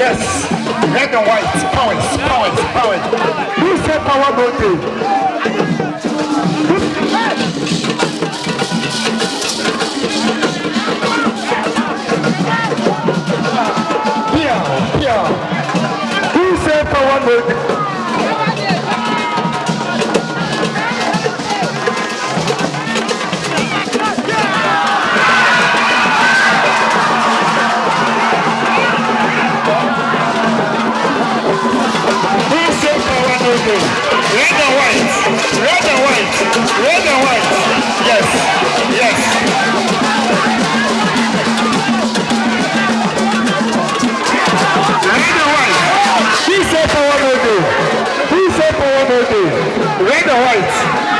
Yes. Red and white. Power, power, power. Who said power goes? Yeah, yeah. Who said power don't? Red and white.